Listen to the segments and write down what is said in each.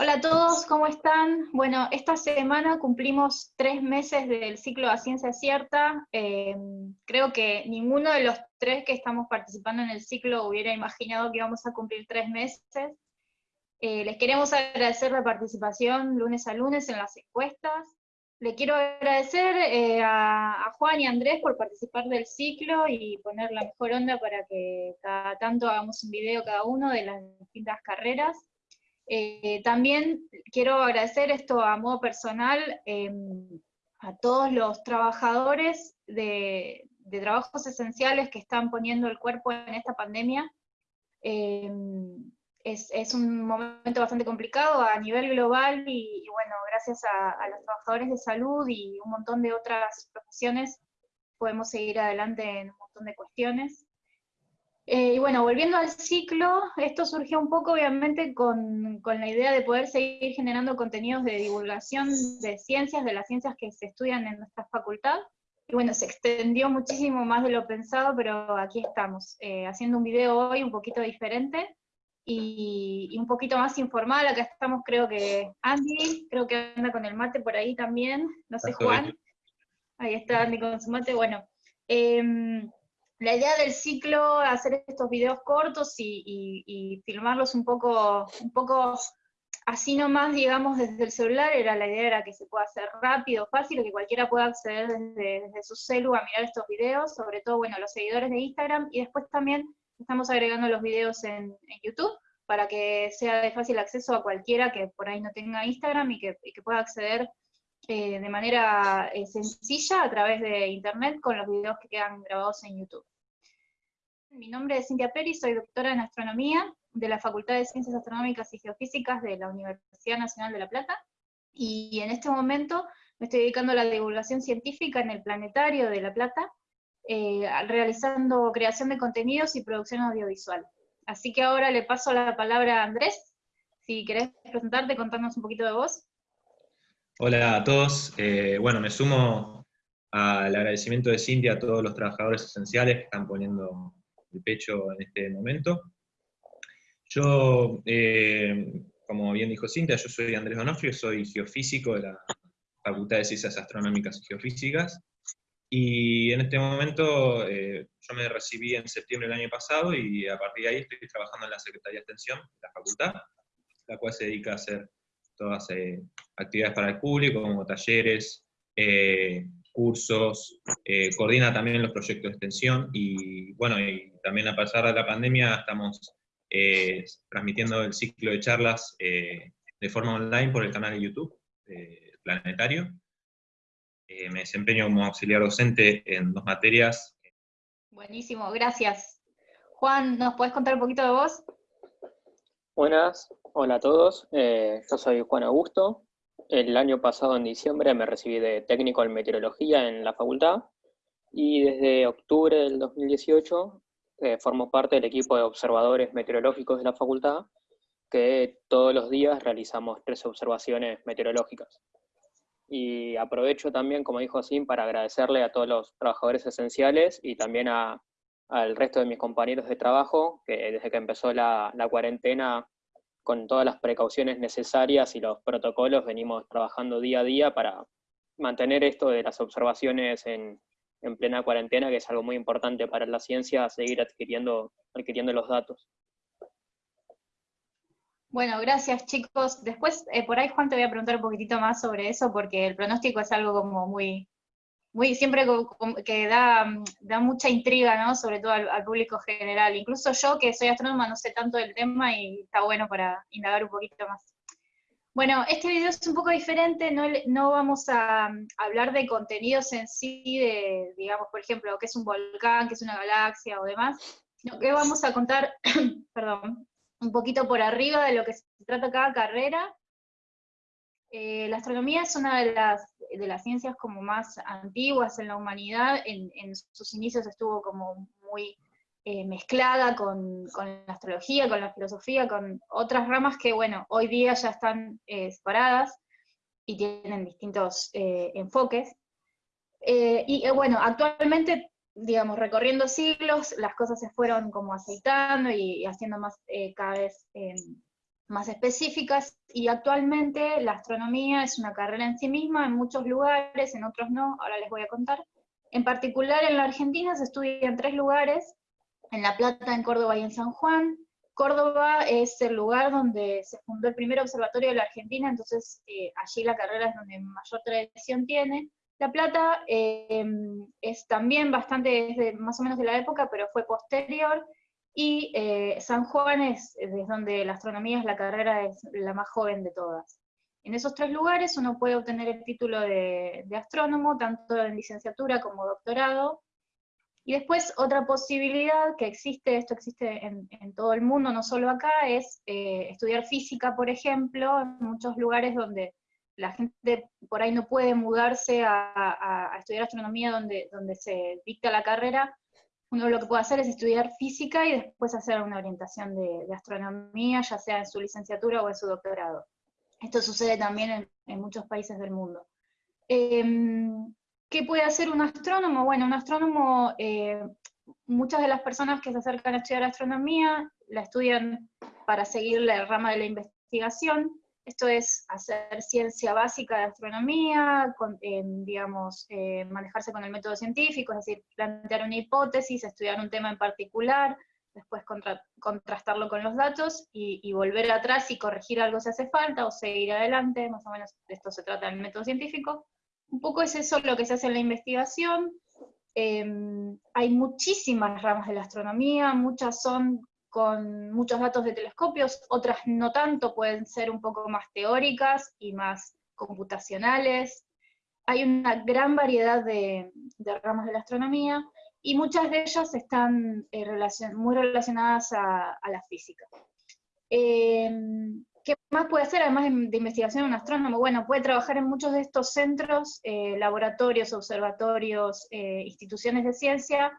Hola a todos, ¿cómo están? Bueno, esta semana cumplimos tres meses del ciclo a ciencia cierta. Eh, creo que ninguno de los tres que estamos participando en el ciclo hubiera imaginado que íbamos a cumplir tres meses. Eh, les queremos agradecer la participación lunes a lunes en las encuestas. Le quiero agradecer eh, a, Juan y a Andrés por participar del ciclo y poner la mejor onda para que cada tanto hagamos un video cada uno de las distintas carreras. Eh, también quiero agradecer esto a modo personal em, a todos los trabajadores de, trabajos esenciales que están poniendo el cuerpo en esta pandemia. Em, es, un momento bastante complicado a nivel global y, bueno, gracias a, a, los trabajadores de salud y un montón de otras profesiones podemos seguir adelante en un montón de cuestiones. Eh, y bueno, volviendo al ciclo, esto surgió un poco obviamente con, con, la idea de poder seguir generando contenidos de divulgación de ciencias, de las ciencias que se estudian en nuestra facultad. Y bueno, se extendió muchísimo más de lo pensado, pero aquí estamos, eh, haciendo un video hoy un poquito diferente y, y, un poquito más informal. Acá estamos, creo que Andy, creo que anda con el mate por ahí también, no sé Juan. Ahí está Andy con su mate, bueno. Eh, la idea del ciclo, hacer estos videos cortos y, filmarlos un poco, un poco así nomás, digamos, desde el celular, era la idea era que se pueda hacer rápido, fácil, que cualquiera pueda acceder desde, su celu a mirar estos videos, sobre todo, bueno, los seguidores de Instagram, y después también estamos agregando los videos en, YouTube, para que sea de fácil acceso a cualquiera que por ahí no tenga Instagram y que, y que pueda acceder eh, de manera eh, sencilla a través de internet con los videos que quedan grabados en YouTube. Mi nombre es Cintia Peri, soy doctora en astronomía de la Facultad de Ciencias Astronómicas y Geofísicas de la Universidad Nacional de La Plata, y en este momento me estoy dedicando a la divulgación científica en el Planetario de La Plata, eh, realizando creación de contenidos y producción audiovisual. Así que ahora le paso la palabra a Andrés, si querés presentarte, contarnos un poquito de vos. Hola a todos. Eh, bueno, me sumo al agradecimiento de Cintia a todos los trabajadores esenciales que están poniendo el pecho en este momento. Yo, eh, como bien dijo Cintia, yo soy Andrés Donofrio, soy geofísico de la Facultad de Ciencias Astronómicas y Geofísicas, y en este momento eh, yo me recibí en septiembre del año pasado y a partir de ahí estoy trabajando en la Secretaría de Extensión de la facultad, la cual se dedica a hacer todas actividades para el público, como talleres, eh, cursos, eh, coordina también los proyectos de extensión, y bueno, y también a pesar de la pandemia estamos eh, transmitiendo el ciclo de charlas de forma online por el canal de YouTube, Planetario. me desempeño como auxiliar docente en dos materias. Buenísimo, gracias. Juan, ¿nos puedes contar un poquito de vos? Buenas, hola a todos. yo soy Juan Augusto, el año pasado, en diciembre, me recibí de técnico en meteorología en la facultad y desde octubre del 2018 eh, formo parte del equipo de observadores meteorológicos de la facultad, que todos los días realizamos tres observaciones meteorológicas. Y aprovecho también, como dijo Sim, para agradecerle a todos los trabajadores esenciales y también al resto de mis compañeros de trabajo, que desde que empezó la, la cuarentena con todas las precauciones necesarias y los protocolos venimos trabajando día a día para mantener esto de las observaciones en, plena cuarentena, que es algo muy importante para la ciencia, seguir adquiriendo, adquiriendo los datos. Bueno, gracias chicos. Después, eh, por ahí Juan te voy a preguntar un poquitito más sobre eso, porque el pronóstico es algo como muy, muy siempre que da, da mucha intriga, ¿no? Sobre todo al, público general. Incluso yo, que soy astrónoma, no sé tanto del tema y está bueno para indagar un poquito más. Bueno, este video es un poco diferente, no, no vamos a, hablar de contenidos en sí, de, digamos, por ejemplo, qué es un volcán, qué es una galaxia o demás, sino que vamos a contar, perdón, un poquito por arriba de lo que se trata cada carrera, eh, la astronomía es una de las, de las ciencias como más antiguas en la humanidad, en, sus inicios estuvo como muy eh, mezclada con, la astrología, con la filosofía, con otras ramas que, bueno, hoy día ya están eh, separadas y tienen distintos enfoques. y bueno, actualmente, digamos, recorriendo siglos, las cosas se fueron como aceitando y, haciendo más cada vez más específicas, y actualmente la astronomía es una carrera en sí misma, en muchos lugares, en otros no, ahora les voy a contar. En particular en la Argentina se estudia en tres lugares, en La Plata, en Córdoba y en San Juan. Córdoba es el lugar donde se fundó el primer observatorio de la Argentina, entonces eh, allí la carrera es donde mayor tradición tiene. La Plata eh, es también bastante, más o menos de la época, pero fue posterior, y eh, San Juan es, desde donde la astronomía es la carrera es la más joven de todas. En esos tres lugares uno puede obtener el título de, astrónomo, tanto en licenciatura como doctorado, y después otra posibilidad que existe, esto existe en, todo el mundo, no solo acá, es eh, estudiar física, por ejemplo, en muchos lugares donde la gente por ahí no puede mudarse a, estudiar astronomía donde, donde se dicta la carrera, uno lo que puede hacer es estudiar física y después hacer una orientación de, astronomía, ya sea en su licenciatura o en su doctorado. Esto sucede también en, muchos países del mundo. Em, ¿Qué puede hacer un astrónomo? Bueno, un astrónomo, eh, muchas de las personas que se acercan a estudiar astronomía la estudian para seguir la rama de la investigación, esto es hacer ciencia básica de astronomía, digamos, eh, manejarse con el método científico, es decir, plantear una hipótesis, estudiar un tema en particular, después contrastarlo con los datos y, volver atrás y corregir algo si hace falta o seguir adelante, más o menos de esto se trata del método científico. Un poco es eso lo que se hace en la investigación. Em, hay muchísimas ramas de la astronomía, muchas son con muchos datos de telescopios, otras no tanto, pueden ser un poco más teóricas y más computacionales. Hay una gran variedad de, ramas de la astronomía, y muchas de ellas están eh, muy relacionadas a, la física. Em, ¿Qué más puede hacer además de, investigación un astrónomo? Bueno, puede trabajar en muchos de estos centros, eh, laboratorios, observatorios, eh, instituciones de ciencia,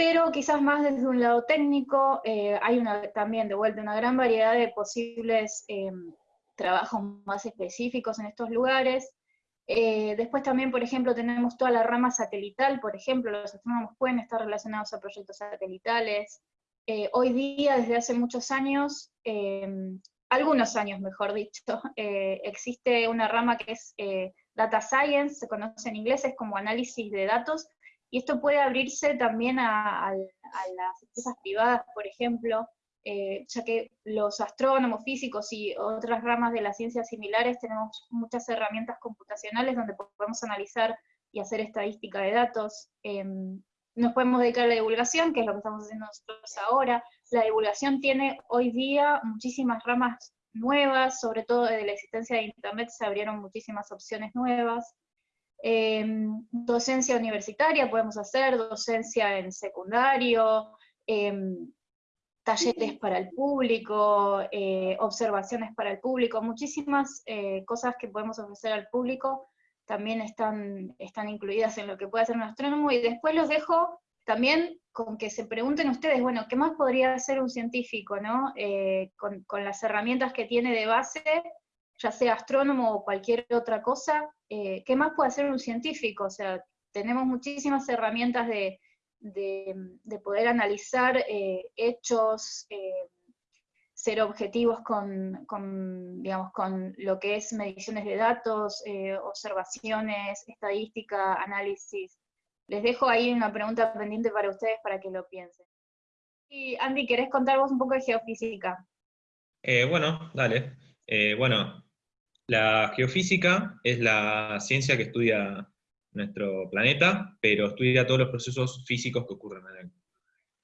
pero quizás más desde un lado técnico, eh, hay una, también de vuelta una gran variedad de posibles em, trabajos más específicos en estos lugares. Eh, después también, por ejemplo, tenemos toda la rama satelital, por ejemplo, los astrónomos pueden estar relacionados a proyectos satelitales. Eh, hoy día, desde hace muchos años, em, algunos años mejor dicho, existe una rama que es Data Science, se conoce en inglés, es como análisis de datos, y esto puede abrirse también a, las empresas privadas, por ejemplo, eh, ya que los astrónomos, físicos y otras ramas de las ciencias similares tenemos muchas herramientas computacionales donde podemos analizar y hacer estadística de datos. Em, nos podemos dedicar a la divulgación, que es lo que estamos haciendo nosotros ahora. La divulgación tiene hoy día muchísimas ramas nuevas, sobre todo desde la existencia de Internet se abrieron muchísimas opciones nuevas. Em, docencia universitaria podemos hacer, docencia en secundario, em, talleres para el público, eh, observaciones para el público, muchísimas eh, cosas que podemos ofrecer al público también están, están incluidas en lo que puede hacer un astrónomo, y después los dejo también con que se pregunten ustedes, bueno, ¿qué más podría hacer un científico, no? Eh, con, con las herramientas que tiene de base, ya sea astrónomo o cualquier otra cosa, eh, ¿qué más puede hacer un científico? O sea, tenemos muchísimas herramientas de, poder analizar eh, hechos, eh, ser objetivos con, digamos, con lo que es mediciones de datos, observaciones, estadística, análisis. Les dejo ahí una pregunta pendiente para ustedes para que lo piensen. Y Andy, ¿querés contar vos un poco de geofísica? bueno, dale. bueno, la geofísica es la ciencia que estudia nuestro planeta, pero estudia todos los procesos físicos que ocurren en él.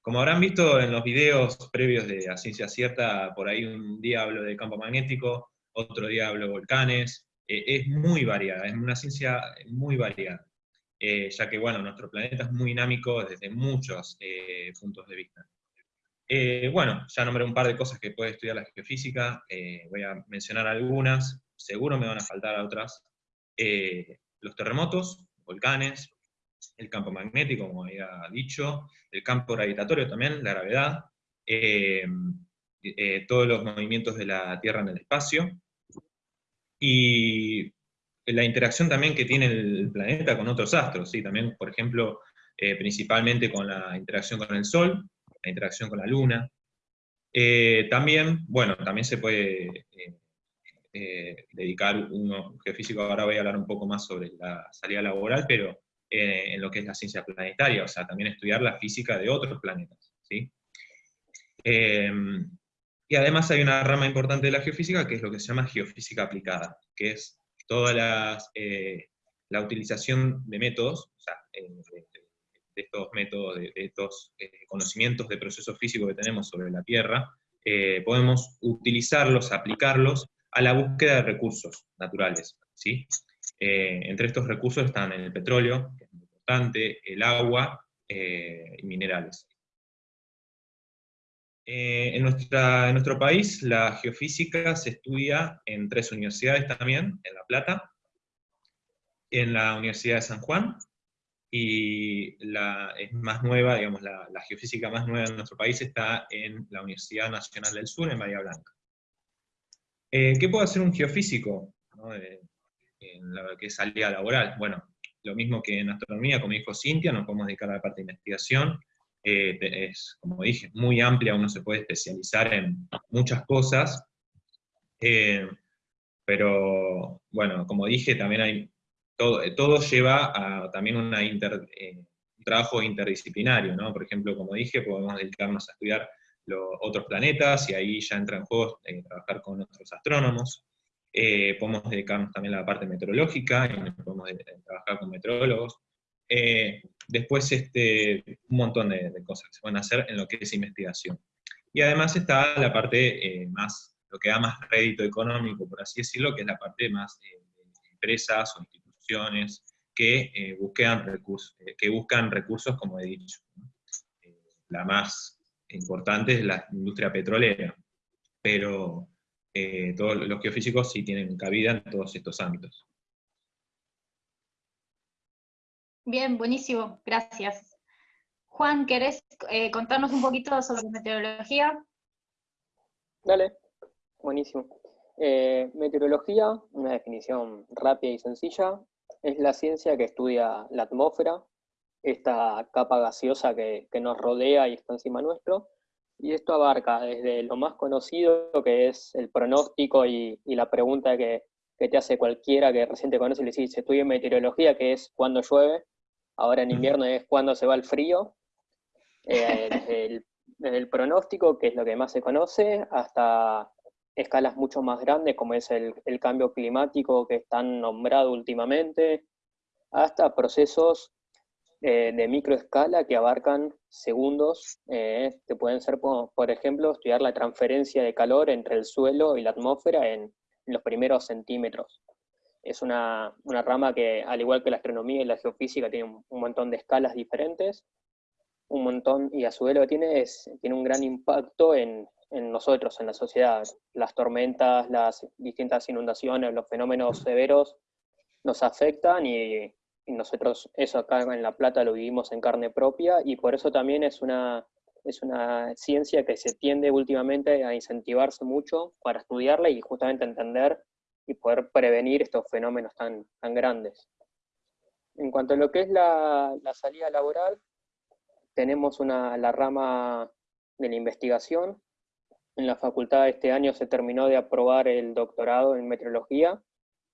Como habrán visto en los videos previos de la ciencia cierta, por ahí un día hablo de campo magnético, otro día hablo de volcanes, eh, es muy variada, es una ciencia muy variada, eh, ya que bueno, nuestro planeta es muy dinámico desde muchos eh, puntos de vista. bueno, ya nombré un par de cosas que puede estudiar la geofísica, voy a mencionar algunas seguro me van a faltar otras, eh, los terremotos, volcanes, el campo magnético, como había dicho, el campo gravitatorio también, la gravedad, eh, eh, todos los movimientos de la Tierra en el espacio, y la interacción también que tiene el planeta con otros astros, ¿sí? también, por ejemplo, principalmente con la interacción con el Sol, la interacción con la Luna, Eh, también, bueno, también se puede dedicar uno, geofísico, ahora voy a hablar un poco más sobre la salida laboral, pero en lo que es la ciencia planetaria, o sea, también estudiar la física de otros planetas, ¿sí? y además hay una rama importante de la geofísica que es lo que se llama geofísica aplicada, que es toda la utilización de métodos, de estos métodos, de, estos eh, conocimientos de procesos físicos que tenemos sobre la Tierra, eh, podemos utilizarlos, aplicarlos a la búsqueda de recursos naturales. ¿sí? Eh, entre estos recursos están el petróleo, que es muy importante, el agua y minerales. en, nuestra, en nuestro país la geofísica se estudia en tres universidades también, en La Plata, en la Universidad de San Juan y la es más nueva, digamos, la, geofísica más nueva en nuestro país está en la Universidad Nacional del Sur, en Bahía Blanca. Eh, ¿Qué puede hacer un geofísico en la que es salida laboral? Bueno, lo mismo que en astronomía, como dijo Cintia, nos podemos dedicar a la parte de investigación, eh, es, como dije, muy amplia, uno se puede especializar en muchas cosas, eh, pero bueno, como dije, también hay eh, todo, lleva a también un trabajo interdisciplinario, ¿no? Por ejemplo, como dije, podemos dedicarnos a estudiar los otros planetas, y ahí ya entra en juego eh, trabajar con otros astrónomos. podemos dedicarnos también a la parte meteorológica, y podemos trabajar con meteorólogos. después, este, un montón de, cosas que se pueden hacer en lo que es investigación. Y además está la parte más, lo que da más rédito económico, por así decirlo, que es la parte más de empresas o instituciones que, eh, buscan recursos, eh, que buscan recursos, como he dicho. Eh, la más importante es la industria petrolera, pero todos los geofísicos sí tienen cabida en todos estos ámbitos. Bien, buenísimo, gracias. Juan, ¿querés contarnos un poquito sobre meteorología? Dale, buenísimo. meteorología, una definición rápida y sencilla, es la ciencia que estudia la atmósfera, esta capa gaseosa que, nos rodea y está encima nuestro, y esto abarca desde lo más conocido, que es el pronóstico y, la pregunta que, te hace cualquiera que recién te conoce y le dice, estudio meteorología, que es cuando llueve, ahora en invierno es cuando se va el frío, eh, desde el pronóstico, que es lo que más se conoce, hasta escalas mucho más grandes, como es el, cambio climático que están nombrado últimamente, hasta procesos eh, de microescala que abarcan segundos, eh, que pueden ser, por, ejemplo, estudiar la transferencia de calor entre el suelo y la atmósfera en, los primeros centímetros. Es una, rama que, al igual que la astronomía y la geofísica, tiene un, montón de escalas diferentes, un montón, y a su vez lo que tiene es, tiene un gran impacto en, en nosotros, en la sociedad. Las tormentas, las distintas inundaciones, los fenómenos severos nos afectan y, nosotros eso acá en La Plata lo vivimos en carne propia y por eso también es una, es una ciencia que se tiende últimamente a incentivarse mucho para estudiarla y justamente entender y poder prevenir estos fenómenos tan, tan grandes. En cuanto a lo que es la, la salida laboral, tenemos una, la rama de la investigación, en la facultad este año se terminó de aprobar el doctorado en meteorología,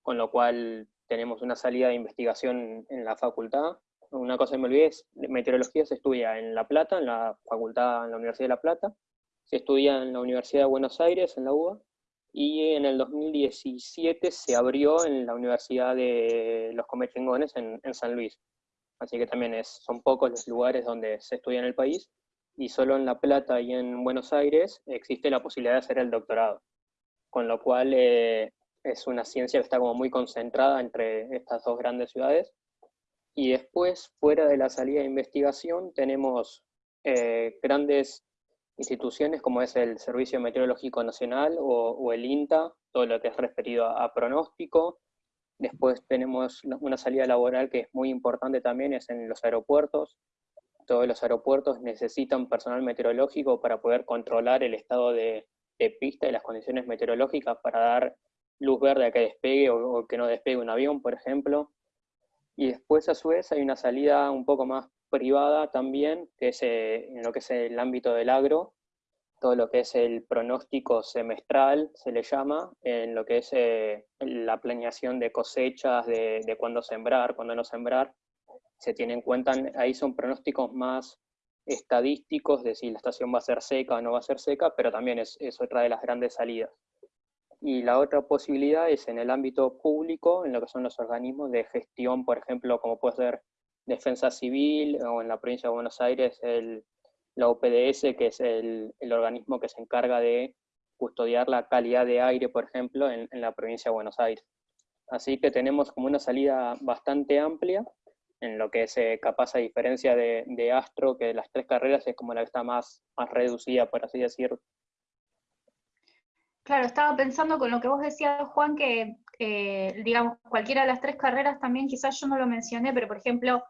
con lo cual tenemos una salida de investigación en la facultad. Una cosa que me olvidé es, meteorología se estudia en La Plata, en la facultad, en la Universidad de La Plata, se estudia en la Universidad de Buenos Aires, en la UBA, y en el 2017 se abrió en la Universidad de los Comechingones en, en San Luis. Así que también es, son pocos los lugares donde se estudia en el país, y solo en La Plata y en Buenos Aires existe la posibilidad de hacer el doctorado, con lo cual eh, es una ciencia que está como muy concentrada entre estas dos grandes ciudades. Y después, fuera de la salida de investigación, tenemos eh, grandes instituciones como es el Servicio Meteorológico Nacional o, el INTA, todo lo que es referido a, pronóstico. Después tenemos una salida laboral que es muy importante también, es en los aeropuertos, todos los aeropuertos necesitan personal meteorológico para poder controlar el estado de, pista y las condiciones meteorológicas para dar luz verde a que despegue o, que no despegue un avión, por ejemplo. Y después, a su vez, hay una salida un poco más privada también, que es eh, en lo que es el ámbito del agro, todo lo que es el pronóstico semestral, se le llama, en lo que es eh, la planeación de cosechas, de, de cuándo sembrar, cuándo no sembrar, se tiene en cuenta, ahí son pronósticos más estadísticos de si la estación va a ser seca o no va a ser seca, pero también es, es otra de las grandes salidas. Y la otra posibilidad es en el ámbito público, en lo que son los organismos de gestión, por ejemplo, como puede ser Defensa Civil, o en la provincia de Buenos Aires el, la OPDS, que es el, el, organismo que se encarga de custodiar la calidad de aire, por ejemplo, en, en la provincia de Buenos Aires. Así que tenemos como una salida bastante amplia, en lo que es eh, capaz a diferencia de, Astro, que las tres carreras es como la que está más, más reducida, por así decirlo. Claro, estaba pensando con lo que vos decías, Juan, que eh, digamos, cualquiera de las tres carreras también, quizás yo no lo mencioné, pero por ejemplo,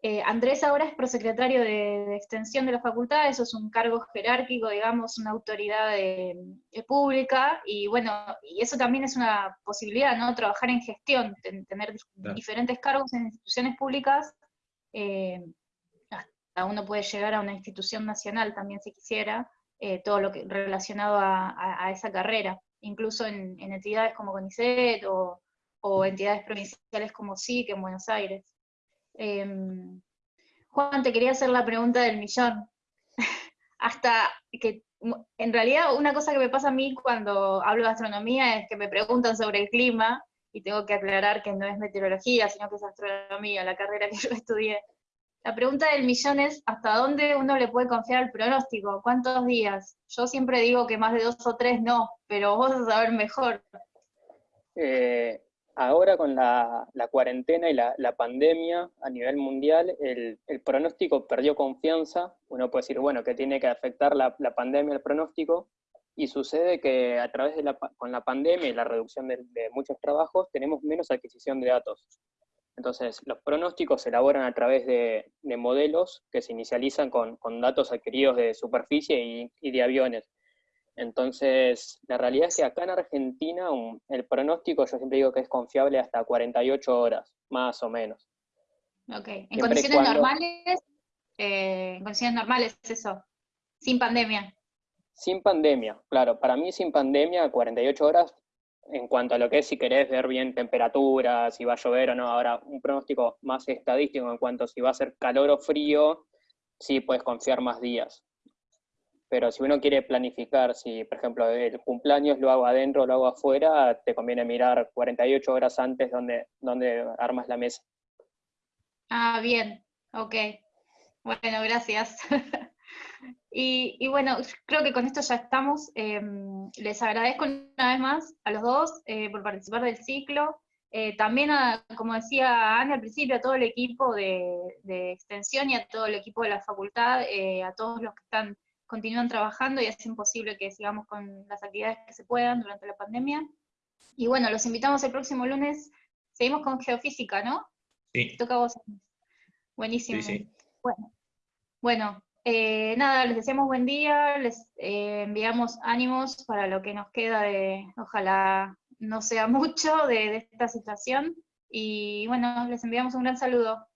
eh, Andrés ahora es prosecretario de, de, extensión de la facultad, eso es un cargo jerárquico, digamos, una autoridad de, de pública, y bueno, y eso también es una posibilidad, ¿no? Trabajar en gestión, ten, tener claro. diferentes cargos en instituciones públicas, eh, hasta uno puede llegar a una institución nacional también si quisiera, eh, todo lo que relacionado a, a, esa carrera, incluso en, en, entidades como CONICET o, o entidades provinciales como SIC en Buenos Aires. Eh, Juan, te quería hacer la pregunta del millón. Hasta que, en realidad, una cosa que me pasa a mí cuando hablo de astronomía es que me preguntan sobre el clima, y tengo que aclarar que no es meteorología, sino que es astronomía, la carrera que yo estudié. La pregunta del millón es, ¿hasta dónde uno le puede confiar el pronóstico? ¿Cuántos días? Yo siempre digo que más de dos o tres no, pero vos vas a saber mejor. Eh, ahora con la, cuarentena y la, pandemia a nivel mundial, el, pronóstico perdió confianza. Uno puede decir, bueno, que tiene que afectar la, pandemia al pronóstico, y sucede que a través de la, con la pandemia y la reducción de, muchos trabajos, tenemos menos adquisición de datos. Entonces, los pronósticos se elaboran a través de, de modelos que se inicializan con, con, datos adquiridos de superficie y, y de aviones. Entonces, la realidad es que acá en Argentina un, el pronóstico yo siempre digo que es confiable hasta 48 horas, más o menos. Ok, en siempre condiciones cuando... normales, eh, en condiciones normales eso, sin pandemia. Sin pandemia, claro, para mí sin pandemia 48 horas en cuanto a lo que es si querés ver bien temperaturas, si va a llover o no, ahora un pronóstico más estadístico en cuanto a si va a ser calor o frío, sí puedes confiar más días pero si uno quiere planificar, si por ejemplo el cumpleaños lo hago adentro lo hago afuera, te conviene mirar 48 horas antes donde, donde armas la mesa. Ah, bien, ok. Bueno, gracias. y, y, bueno, creo que con esto ya estamos. Eh, les agradezco una vez más a los dos eh, por participar del ciclo. Eh, también, a, como decía Ana al principio, a todo el equipo de, de, extensión y a todo el equipo de la facultad, eh, a todos los que están continúan trabajando y hacen posible que sigamos con las actividades que se puedan durante la pandemia. Y bueno, los invitamos el próximo lunes. Seguimos con geofísica, ¿no? Sí. Toca a vos. Buenísimo. Sí, sí. Bueno, bueno eh, nada, les deseamos buen día, les eh, enviamos ánimos para lo que nos queda de, ojalá no sea mucho de, de esta situación. Y bueno, les enviamos un gran saludo.